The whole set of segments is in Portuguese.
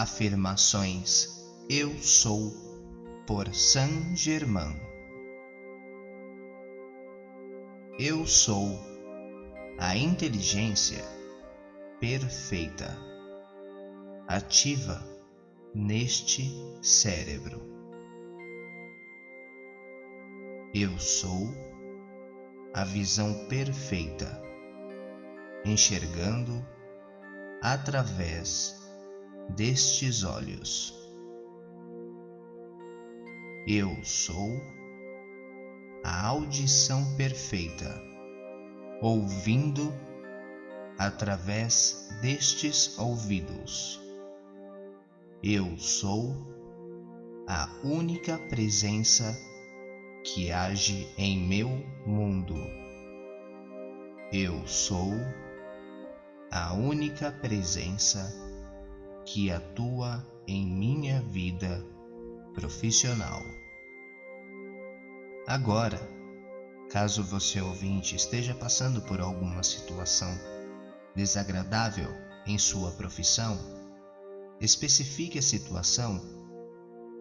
Afirmações Eu Sou por Saint Germain. Eu sou a inteligência perfeita, ativa neste cérebro. Eu sou a visão perfeita, enxergando através destes olhos. Eu sou a audição perfeita, ouvindo através destes ouvidos. Eu sou a única presença que age em meu mundo. Eu sou a única presença que atua em minha vida profissional. Agora, caso você ouvinte esteja passando por alguma situação desagradável em sua profissão, especifique a situação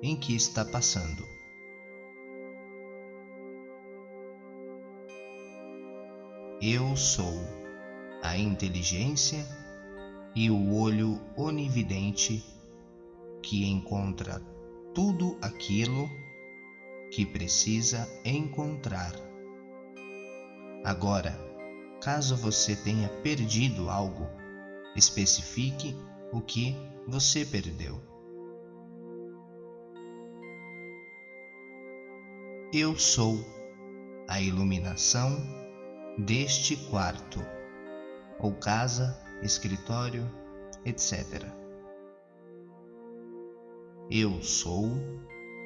em que está passando. Eu sou a inteligência e o olho onividente que encontra tudo aquilo que precisa encontrar. Agora, caso você tenha perdido algo, especifique o que você perdeu. Eu sou a iluminação deste quarto ou casa escritório, etc. Eu sou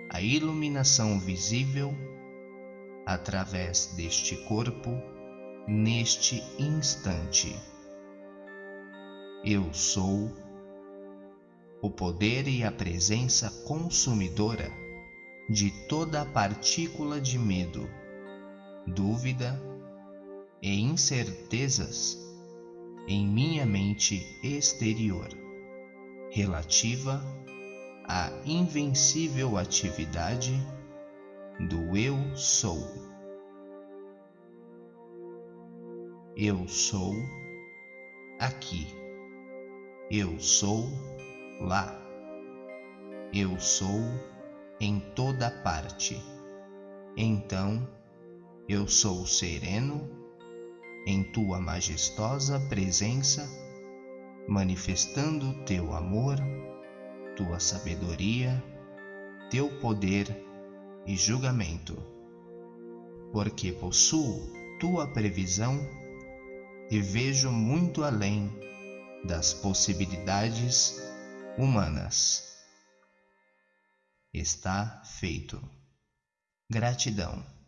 a iluminação visível através deste corpo neste instante. Eu sou o poder e a presença consumidora de toda partícula de medo, dúvida e incertezas em minha mente exterior, relativa à invencível atividade do Eu Sou. Eu sou aqui. Eu sou lá. Eu sou em toda parte. Então, eu sou sereno em tua majestosa presença, manifestando teu amor, tua sabedoria, teu poder e julgamento, porque possuo tua previsão e vejo muito além das possibilidades humanas. Está feito. Gratidão.